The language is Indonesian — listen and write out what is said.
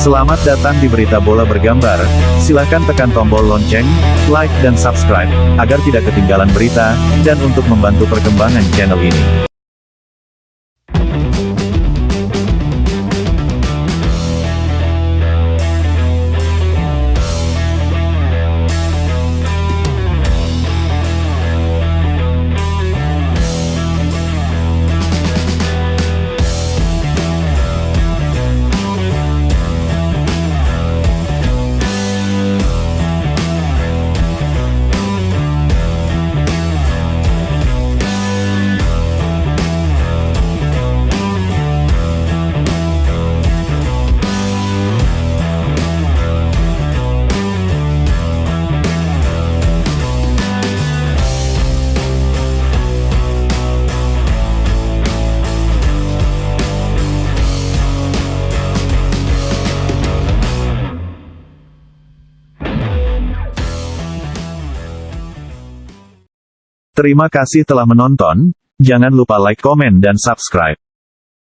Selamat datang di Berita Bola Bergambar. Silahkan tekan tombol lonceng, like dan subscribe, agar tidak ketinggalan berita, dan untuk membantu perkembangan channel ini. Terima kasih telah menonton, jangan lupa like, komen dan subscribe.